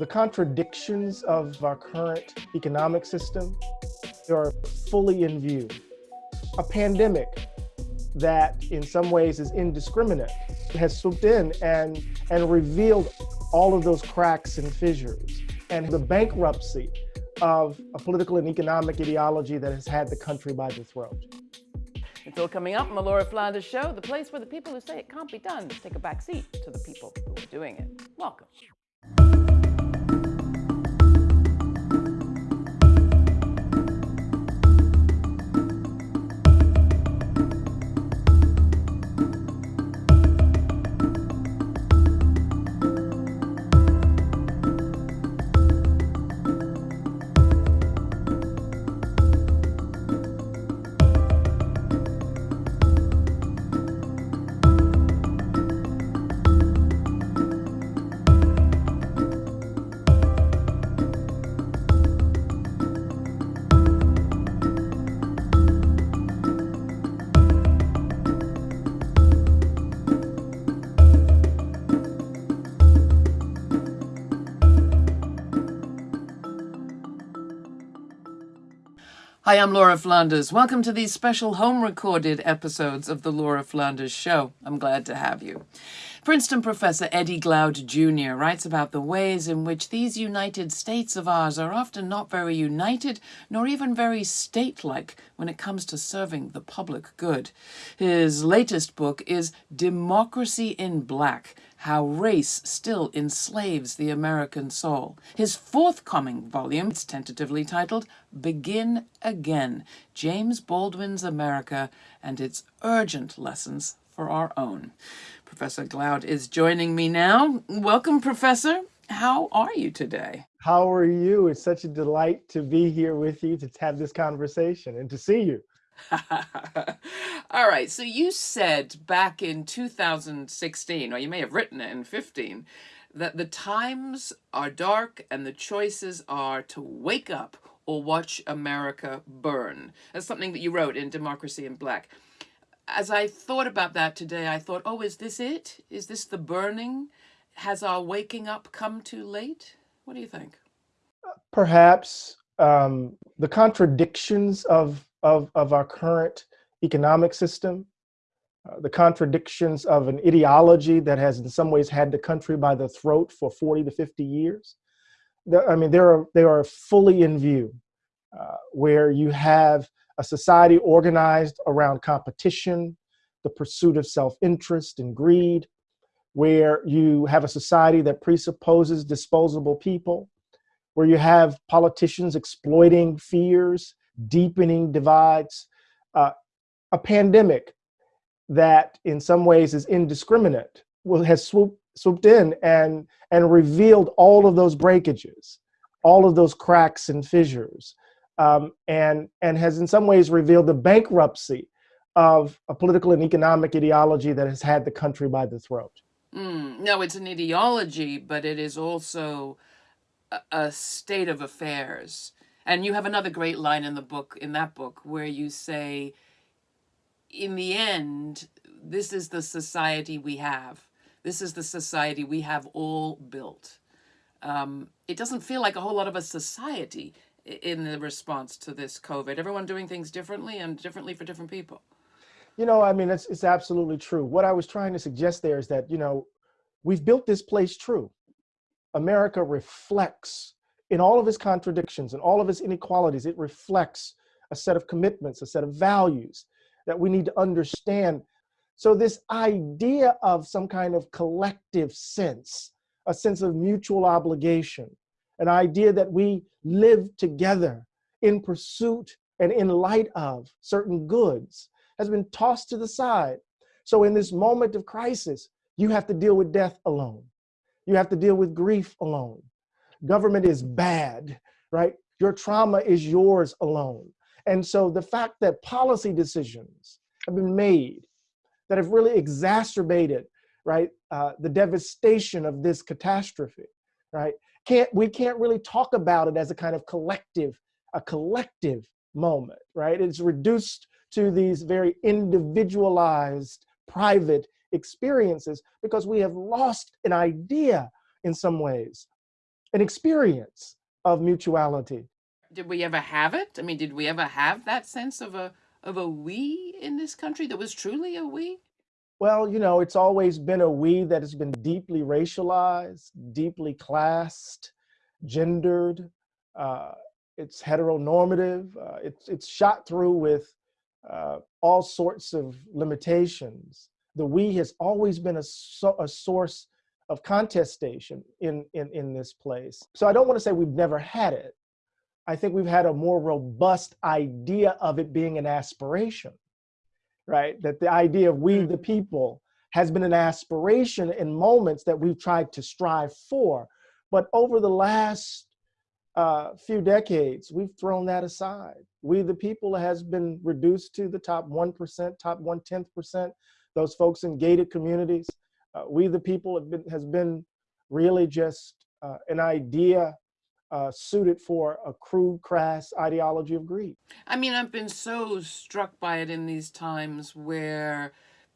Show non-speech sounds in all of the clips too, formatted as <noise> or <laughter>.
the contradictions of our current economic system are fully in view. A pandemic that in some ways is indiscriminate has swooped in and, and revealed all of those cracks and fissures and the bankruptcy of a political and economic ideology that has had the country by the throat. It's all coming up on the Laura Flanders Show, the place where the people who say it can't be done take a back seat to the people who are doing it. Welcome. Hi, I'm Laura Flanders. Welcome to these special home recorded episodes of The Laura Flanders Show. I'm glad to have you. Princeton professor Eddie Glaude Jr. writes about the ways in which these United States of ours are often not very united nor even very state like when it comes to serving the public good. His latest book is Democracy in Black how Race Still Enslaves the American Soul. His forthcoming volume tentatively titled Begin Again James Baldwin's America and Its Urgent Lessons for Our Own. Professor Glaude is joining me now. Welcome, Professor. How are you today? How are you? It's such a delight to be here with you to have this conversation and to see you. <laughs> All right. So you said back in 2016, or you may have written it in 15, that the times are dark and the choices are to wake up or watch America burn. That's something that you wrote in Democracy in Black. As I thought about that today, I thought, oh, is this it? Is this the burning? Has our waking up come too late? What do you think? Perhaps um, the contradictions of of, of our current economic system, uh, the contradictions of an ideology that has in some ways had the country by the throat for 40 to 50 years. I mean, there are, they are fully in view, uh, where you have a society organized around competition, the pursuit of self-interest and greed, where you have a society that presupposes disposable people, where you have politicians exploiting fears deepening divides, uh, a pandemic that in some ways is indiscriminate will has swooped swooped in and and revealed all of those breakages, all of those cracks and fissures, um, and and has in some ways revealed the bankruptcy of a political and economic ideology that has had the country by the throat. Mm, no, it's an ideology, but it is also a, a state of affairs and you have another great line in the book, in that book, where you say, in the end, this is the society we have. This is the society we have all built. Um, it doesn't feel like a whole lot of a society in the response to this COVID. Everyone doing things differently and differently for different people. You know, I mean, it's, it's absolutely true. What I was trying to suggest there is that, you know, we've built this place true. America reflects in all of his contradictions and all of his inequalities, it reflects a set of commitments, a set of values that we need to understand. So this idea of some kind of collective sense, a sense of mutual obligation, an idea that we live together in pursuit and in light of certain goods has been tossed to the side. So in this moment of crisis, you have to deal with death alone. You have to deal with grief alone government is bad, right? Your trauma is yours alone. And so the fact that policy decisions have been made that have really exacerbated, right, uh, the devastation of this catastrophe, right? Can't we can't really talk about it as a kind of collective, a collective moment, right? It's reduced to these very individualized, private experiences because we have lost an idea in some ways an experience of mutuality. Did we ever have it? I mean, did we ever have that sense of a of a we in this country that was truly a we? Well, you know, it's always been a we that has been deeply racialized, deeply classed, gendered. Uh, it's heteronormative. Uh, it's it's shot through with uh, all sorts of limitations. The we has always been a, so, a source of contestation in, in, in this place. So I don't want to say we've never had it. I think we've had a more robust idea of it being an aspiration, right? That the idea of we the people has been an aspiration in moments that we've tried to strive for. But over the last uh, few decades, we've thrown that aside. We the people has been reduced to the top 1%, top one tenth percent, those folks in gated communities. Uh, we the people have been, has been really just uh, an idea uh, suited for a crude, crass ideology of greed. I mean, I've been so struck by it in these times where,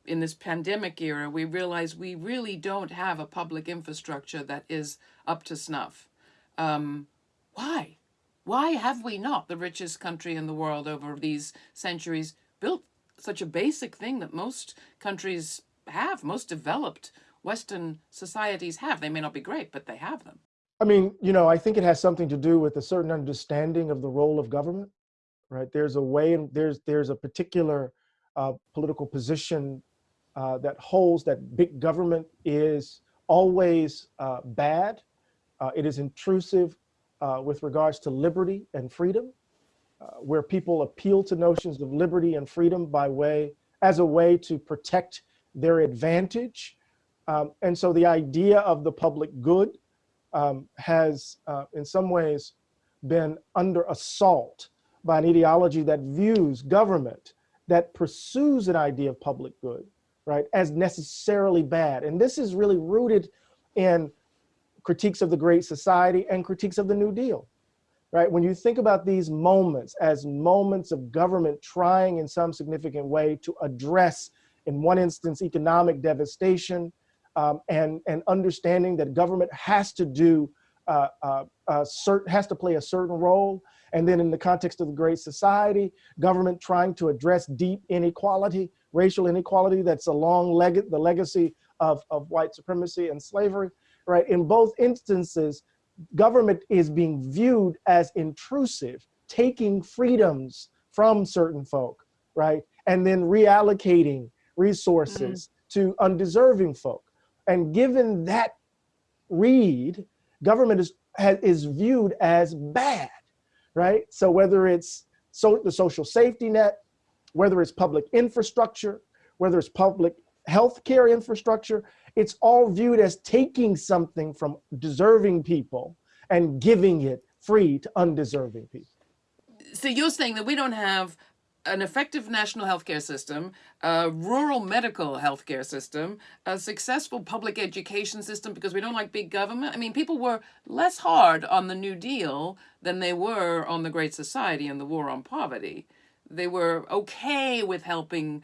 in this pandemic era, we realize we really don't have a public infrastructure that is up to snuff. Um, why? Why have we not, the richest country in the world over these centuries, built such a basic thing that most countries have, most developed Western societies have? They may not be great, but they have them. I mean, you know, I think it has something to do with a certain understanding of the role of government, right? There's a way, and there's there's a particular uh, political position uh, that holds that big government is always uh, bad. Uh, it is intrusive uh, with regards to liberty and freedom, uh, where people appeal to notions of liberty and freedom by way as a way to protect their advantage. Um, and so the idea of the public good um, has uh, in some ways been under assault by an ideology that views government that pursues an idea of public good, right, as necessarily bad. And this is really rooted in critiques of the Great Society and critiques of the New Deal, right? When you think about these moments as moments of government trying in some significant way to address, in one instance, economic devastation, um, and, and understanding that government has to do, uh, uh, uh, has to play a certain role. And then in the context of the Great Society, government trying to address deep inequality, racial inequality that's a long leg the legacy of, of white supremacy and slavery, right? In both instances, government is being viewed as intrusive, taking freedoms from certain folk, right? And then reallocating resources mm to undeserving folk. And given that read, government is, is viewed as bad, right? So whether it's so the social safety net, whether it's public infrastructure, whether it's public healthcare infrastructure, it's all viewed as taking something from deserving people and giving it free to undeserving people. So you're saying that we don't have an effective national healthcare system, a rural medical healthcare system, a successful public education system because we don't like big government. I mean, people were less hard on the New Deal than they were on the Great Society and the war on poverty. They were okay with helping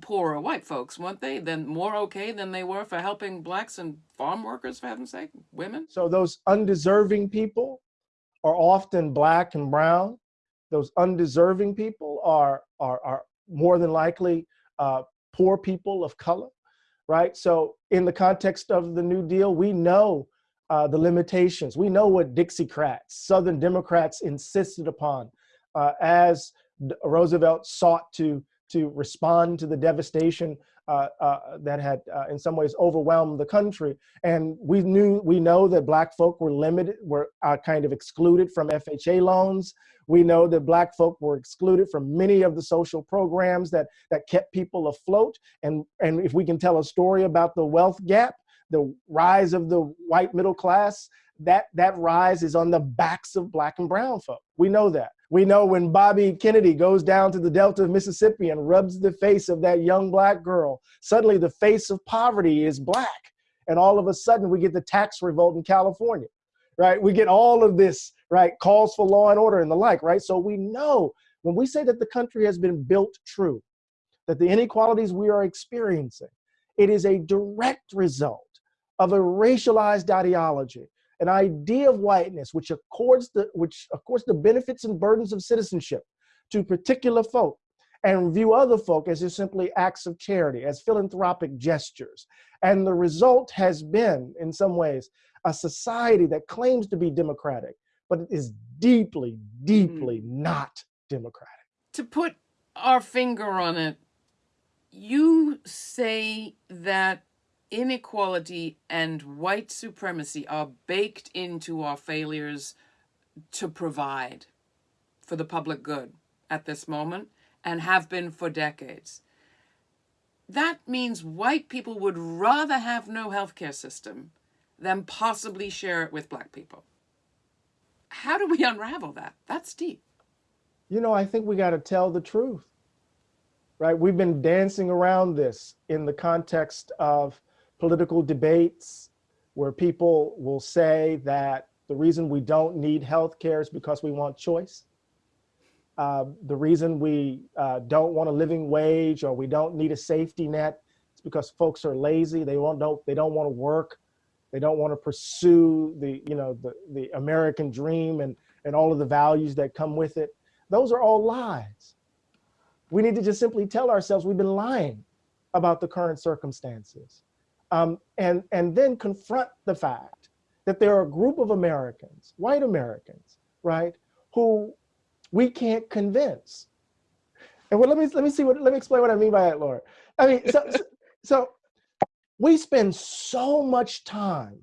poorer white folks, weren't they? Then more okay than they were for helping blacks and farm workers, for heaven's sake, women. So those undeserving people are often black and brown those undeserving people are, are, are more than likely uh, poor people of color, right? So in the context of the New Deal, we know uh, the limitations. We know what Dixiecrats, Southern Democrats insisted upon uh, as Roosevelt sought to, to respond to the devastation uh, uh, that had uh, in some ways overwhelmed the country. And we knew, we know that black folk were limited, were uh, kind of excluded from FHA loans. We know that black folk were excluded from many of the social programs that, that kept people afloat. And, and if we can tell a story about the wealth gap, the rise of the white middle class, that, that rise is on the backs of black and brown folk. We know that. We know when Bobby Kennedy goes down to the Delta of Mississippi and rubs the face of that young black girl, suddenly the face of poverty is black. And all of a sudden we get the tax revolt in California, right? We get all of this, right? Calls for law and order and the like, right? So we know when we say that the country has been built true, that the inequalities we are experiencing, it is a direct result of a racialized ideology an idea of whiteness which accords the which accords the benefits and burdens of citizenship to particular folk and view other folk as just simply acts of charity, as philanthropic gestures. And the result has been, in some ways, a society that claims to be democratic, but it is deeply, deeply mm. not democratic. To put our finger on it, you say that inequality and white supremacy are baked into our failures to provide for the public good at this moment and have been for decades. That means white people would rather have no healthcare system than possibly share it with black people. How do we unravel that? That's deep. You know, I think we got to tell the truth, right? We've been dancing around this in the context of political debates where people will say that the reason we don't need health care is because we want choice. Uh, the reason we uh, don't want a living wage or we don't need a safety net is because folks are lazy. They won't don't they don't want to work. They don't want to pursue the you know the the American dream and and all of the values that come with it. Those are all lies. We need to just simply tell ourselves we've been lying about the current circumstances, um, and and then confront the fact that there are a group of Americans, white Americans, right, who we can't convince. And well, let me let me see what let me explain what I mean by that, Laura. I mean, so, so, <laughs> so we spend so much time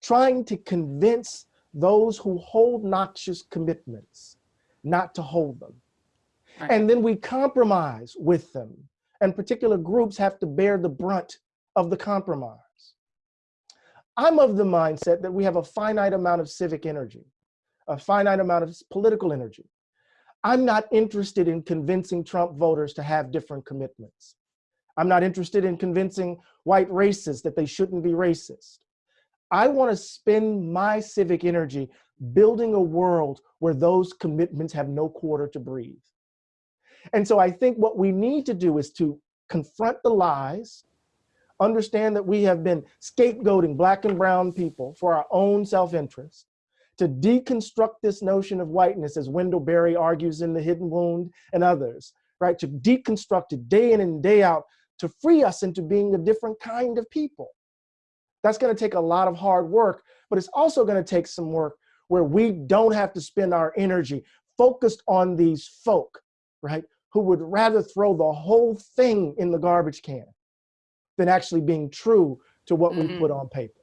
trying to convince those who hold noxious commitments not to hold them. Right. And then we compromise with them, and particular groups have to bear the brunt of the compromise. I'm of the mindset that we have a finite amount of civic energy, a finite amount of political energy. I'm not interested in convincing Trump voters to have different commitments. I'm not interested in convincing white racists that they shouldn't be racist. I want to spend my civic energy building a world where those commitments have no quarter to breathe. And so I think what we need to do is to confront the lies, understand that we have been scapegoating black and brown people for our own self-interest, to deconstruct this notion of whiteness, as Wendell Berry argues in The Hidden Wound and others, right? To deconstruct it day in and day out to free us into being a different kind of people. That's gonna take a lot of hard work, but it's also gonna take some work where we don't have to spend our energy focused on these folk, right? Who would rather throw the whole thing in the garbage can than actually being true to what mm -hmm. we put mm-hmm. on paper.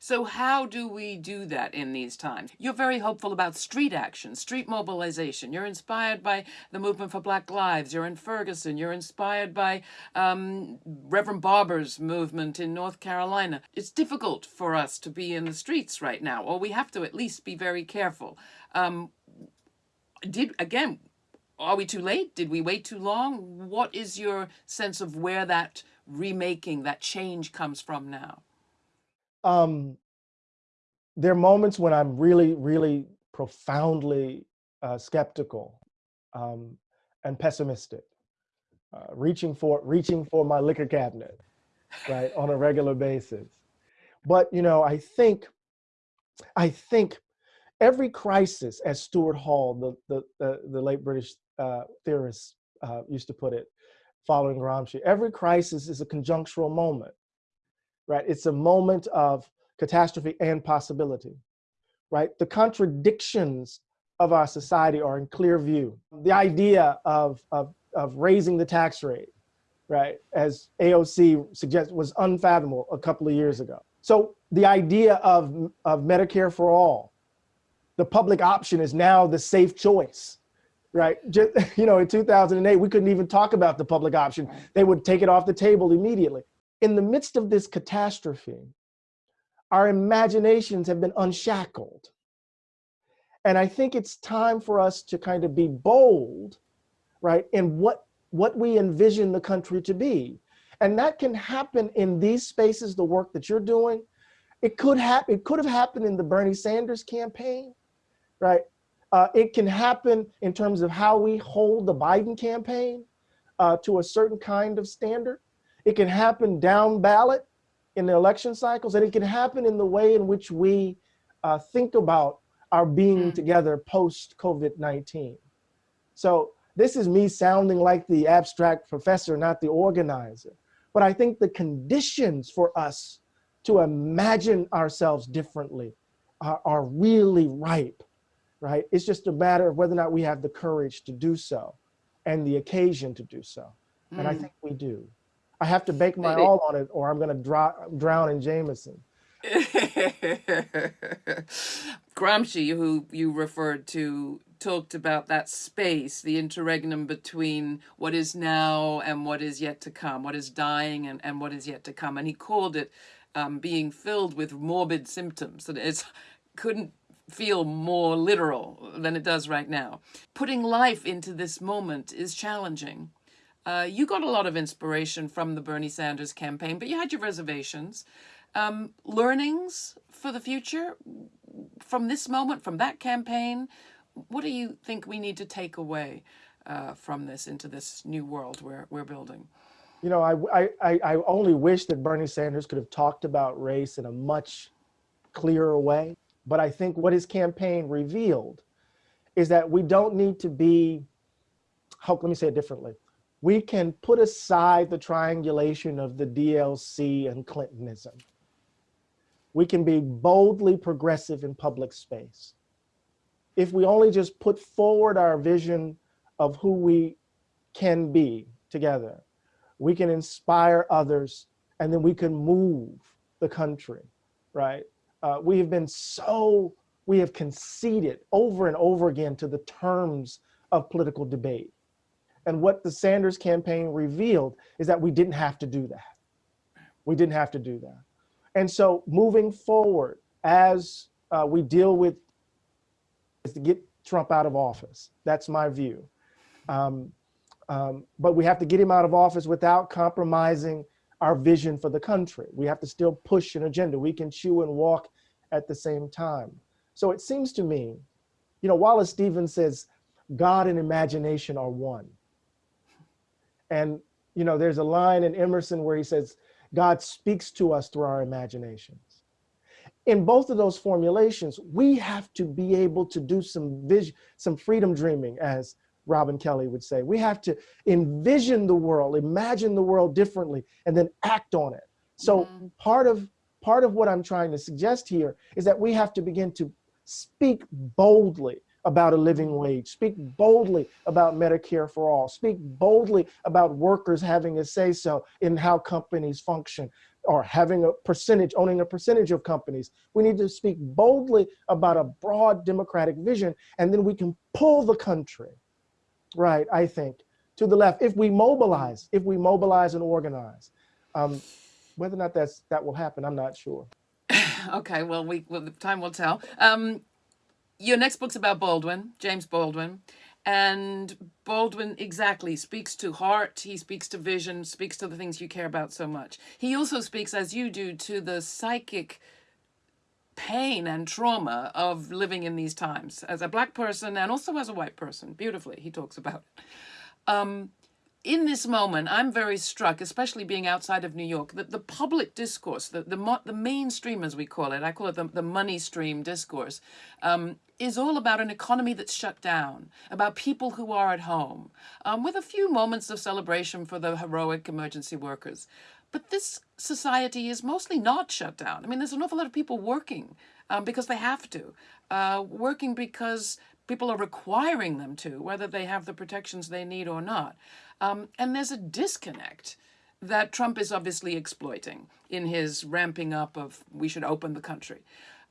So how do we do that in these times? You're very hopeful about street action, street mobilization. You're inspired by the movement for Black Lives. You're in Ferguson. You're inspired by um, Reverend Barber's movement in North Carolina. It's difficult for us to be in the streets right now, or we have to at least be very careful. Um, did again, are we too late? Did we wait too long? What is your sense of where that remaking, that change comes from now? um, there are moments when I'm really, really profoundly uh, skeptical um, and pessimistic, uh, reaching for reaching for my liquor cabinet, right, on a regular basis. But you know, I think, I think every crisis, as Stuart Hall, the the the, the late British uh, theorist, uh, used to put it, following Gramsci, every crisis is a conjunctural moment right? It's a moment of catastrophe and possibility, right? The contradictions of our society are in clear view. The idea of, of, of raising the tax rate, right, as AOC suggests, was unfathomable a couple of years ago. So the idea of, of Medicare for all, the public option is now the safe choice, right? Just, <laughs> you know, in 2008, we couldn't even talk about the public option. They would take it off the table immediately in the midst of this catastrophe, our imaginations have been unshackled. And I think it's time for us to kind of be bold, right, in what, what we envision the country to be. And that can happen in these spaces, the work that you're doing. It could happen, it could have happened in the Bernie Sanders campaign, right? Uh, it can happen in terms of how we hold the Biden campaign uh, to a certain kind of standard. It can happen down ballot in the election cycles, and it can happen in the way in which we uh, think about our being Mm. together post COVID 19. So, this is me sounding like the abstract professor, not the organizer. But I think the conditions for us to imagine ourselves differently are, are really ripe, right? It's just a matter of whether or not we have the courage to do so and the occasion to do so. And I Mm. think we do. I have to bake my all on it or I'm going to drown in Jameson. <laughs> Gramsci, who you referred to, talked about that space, the interregnum between what is now and what is yet to come, what is dying and, and what is yet to come. And he called it um, being filled with morbid symptoms, that it couldn't feel more literal than it does right now. Putting life into this moment is challenging. Uh, you got a lot of inspiration from the Bernie Sanders campaign, but you had your reservations. Um, learnings for the future from this moment, from that campaign. What do you think we need to take away uh, from this into this new world we're, we're building? You know, I, I, I I only wish that Bernie Sanders could have talked about race in a much clearer way. But I think what his campaign revealed is that we don't need to be, let me say it differently. We can put aside the triangulation of the DLC and Clintonism. We can be boldly progressive in public space. If we only just put forward our vision of who we can be together, we can inspire others, and then we can move the country, right? Uh, we have been so, we have conceded over and over again to the terms of political debate. And what the Sanders campaign revealed is that we didn't have to do that. We didn't have to do that. And so moving forward, as uh, we deal with, is to get Trump out of office. That's my view. Um, um, but we have to get him out of office without compromising our vision for the country. We have to still push an agenda. We can chew and walk at the same time. So it seems to me, you know, Wallace Stevens says, God and imagination are one. And, you know, there's a line in Emerson where he says, God speaks to us through our imaginations. In both of those formulations, we have to be able to do some vision, some freedom dreaming, as Robin Kelley would say. We have to envision the world, imagine the world differently, and then act on it. So Mhm. part of part of what I'm trying to suggest here is that we have to begin to speak boldly about a living wage, speak boldly about Medicare for all, speak boldly about workers having a say so in how companies function or having a percentage, owning a percentage of companies. We need to speak boldly about a broad democratic vision, and then we can pull the country, right, I think, to the left if we mobilize, if we mobilize and organize. Um, whether or not that's that will happen, I'm not sure. <sighs> Okay, well, we well, the time will tell. Um, your next book's about Baldwin, James Baldwin, and Baldwin exactly speaks to heart. He speaks to vision, speaks to the things you care about so much. He also speaks, as you do, to the psychic pain and trauma of living in these times as a black person and also as a white person. Beautifully, he talks about it. Um, in this moment, I'm very struck, especially being outside of New York, that the public discourse, the the, the mainstream, as we call it, I call it the, the money stream discourse, um, is all about an economy that's shut down, about people who are at home, um, with a few moments of celebration for the heroic emergency workers. But this society is mostly not shut down. I mean, there's an awful lot of people working um, because they have to, uh, working because people are requiring them to, whether they have the protections they need or not. Um, and there's a disconnect that Trump is obviously exploiting in his ramping up of we should open the country.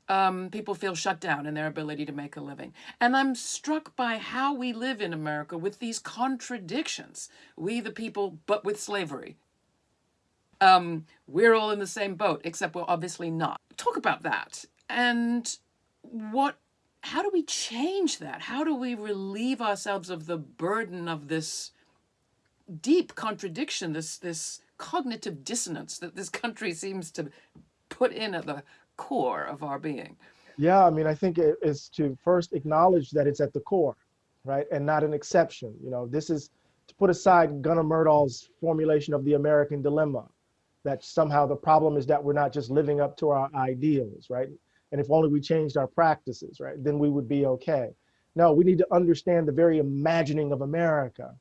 Um, people feel shut down in their ability to make a living. And I'm struck by how we live in America with these contradictions. We, the people, but with slavery. Um, we're all in the same boat, except we're obviously not. Talk about that. And what how do we change that? How do we relieve ourselves of the burden of this deep contradiction, this this cognitive dissonance that this country seems to put in at the core of our being? Yeah, I mean, I think it is to first acknowledge that it's at the core, right, and not an exception. You know, this is to put aside Gunnar Myrdal's formulation of the American dilemma. That somehow the problem is that we're not just living up to our ideals, right? And if only we changed our practices, right, then we would be okay. No, we need to understand the very imagining of America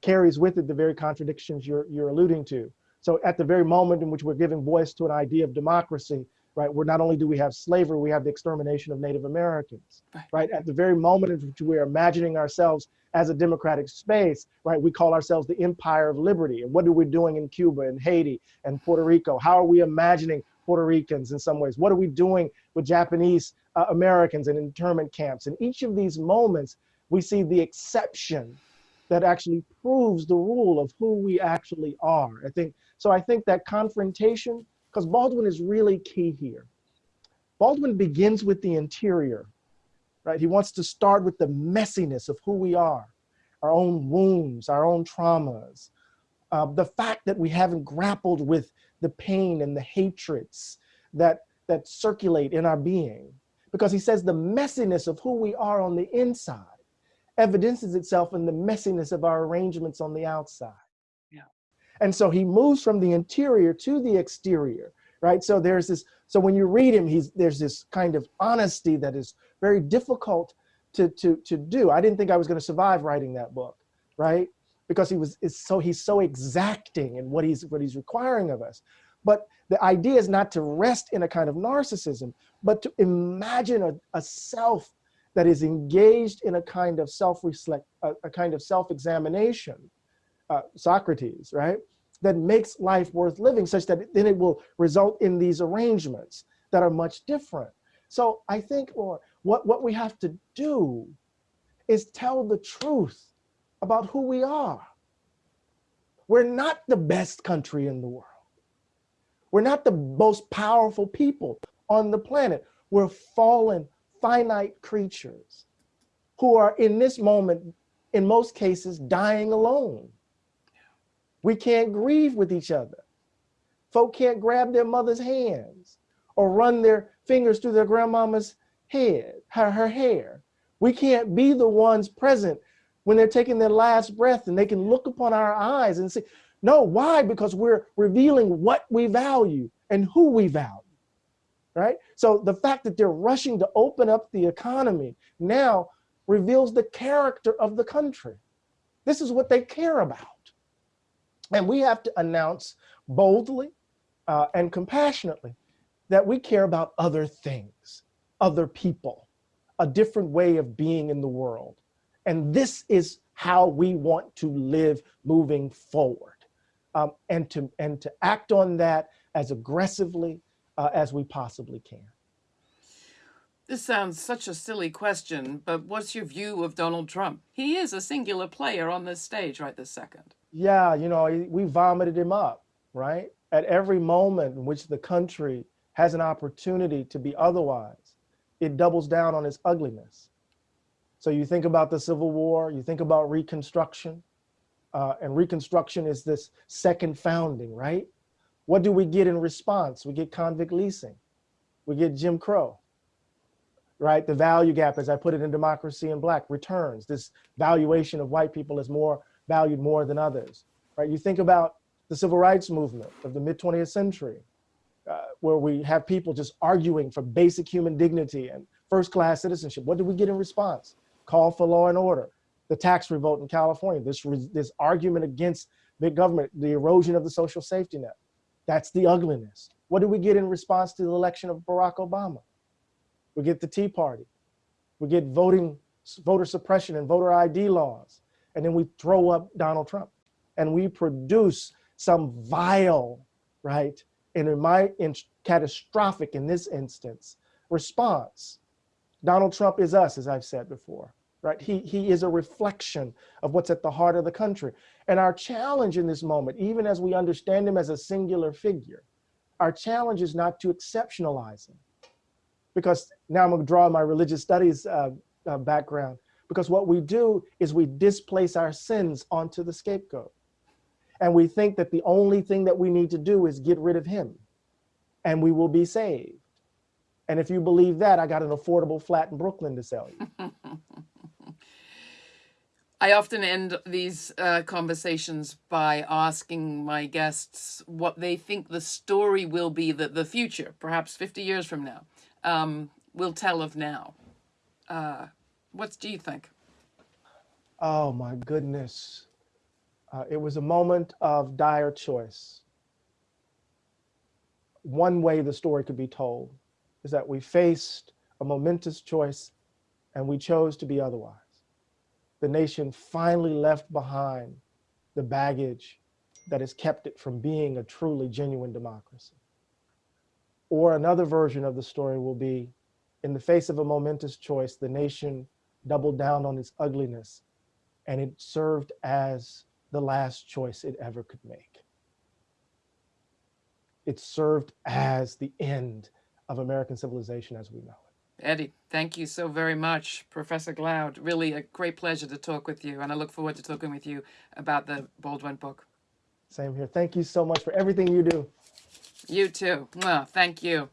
carries with it the very contradictions you're, you're alluding to. So at the very moment in which we're giving voice to an idea of democracy, right, where not only do we have slavery, we have the extermination of Native Americans, right? right? At the very moment in which we're imagining ourselves as a democratic space, right, we call ourselves the empire of liberty. And what are we doing in Cuba and Haiti and Puerto Rico? How are we imagining Puerto Ricans in some ways? What are we doing with Japanese uh, Americans in internment camps? In each of these moments, we see the exception that actually proves the rule of who we actually are. I think so. I think that confrontation, because Baldwin is really key here. Baldwin begins with the interior, right? He wants to start with the messiness of who we are, our own wounds, our own traumas, uh, the fact that we haven't grappled with the pain and the hatreds that, that circulate in our being. Because he says the messiness of who we are on the inside evidences itself in the messiness of our arrangements on the outside. Yeah. And so he moves from the interior to the exterior, right? So there's this, so when you read him, he's there's this kind of honesty that is very difficult to, to, to do. I didn't think I was going to survive writing that book, right? because he was is so he's so exacting in what he's what he's requiring of us. But the idea is not to rest in a kind of narcissism, but to imagine a, a self that is engaged in a kind of self-reflect, a, a, kind of self-examination, uh, Socrates, right? That makes life worth living such that then it will result in these arrangements that are much different. So I think or what, what we have to do is tell the truth about who we are. We're not the best country in the world. We're not the most powerful people on the planet. We're fallen, finite creatures who are in this moment, in most cases, dying alone. We can't grieve with each other. Folk can't grab their mother's hands or run their fingers through their grandmama's head, her, her hair. We can't be the ones present when they're taking their last breath and they can look upon our eyes and say, no, why? Because we're revealing what we value and who we value, right? So the fact that they're rushing to open up the economy now reveals the character of the country. This is what they care about. And we have to announce boldly uh, and compassionately that we care about other things, other people, a different way of being in the world. And this is how we want to live moving forward um, and, to, and to act on that as aggressively uh, as we possibly can. This sounds such a silly question, but what's your view of Donald Trump? He is a singular player on this stage right this second. Yeah, you know, we vomited him up, right? At every moment in which the country has an opportunity to be otherwise, it doubles down on its ugliness. So you think about the Civil War, you think about Reconstruction, uh, and Reconstruction is this second founding, right? What do we get in response? We get convict leasing, we get Jim Crow, right? The value gap, as I put it in Democracy in Black, returns, this valuation of white people as more valued more than others, right? You think about the civil rights movement of the mid 20th century, uh, where we have people just arguing for basic human dignity and first class citizenship. What do we get in response? call for law and order, the tax revolt in California, this, this argument against big government, the erosion of the social safety net. That's the ugliness. What do we get in response to the election of Barack Obama? We get the Tea Party. We get voting, voter suppression and voter ID laws. And then we throw up Donald Trump. And we produce some vile, right, and in my in catastrophic in this instance, response. Donald Trump is us, as I've said before right? He, he is a reflection of what's at the heart of the country. And our challenge in this moment, even as we understand him as a singular figure, our challenge is not to exceptionalize him. Because now I'm gonna draw my religious studies uh, uh, background, because what we do is we displace our sins onto the scapegoat. And we think that the only thing that we need to do is get rid of him and we will be saved. And if you believe that, I got an affordable flat in Brooklyn to sell you. <laughs> I often end these uh, conversations by asking my guests what they think the story will be that the future, perhaps 50 years from now, um, will tell of now. Uh, what do you think? Oh my goodness. Uh, it was a moment of dire choice. One way the story could be told is that we faced a momentous choice and we chose to be otherwise. The nation finally left behind the baggage that has kept it from being a truly genuine democracy. Or another version of the story will be in the face of a momentous choice, the nation doubled down on its ugliness and it served as the last choice it ever could make. It served as the end of American civilization as we know it. Eddie, thank you so very much, Professor Glaude. Really a great pleasure to talk with you, and I look forward to talking with you about the Baldwin book. Same here. Thank you so much for everything you do. You too. Well, thank you.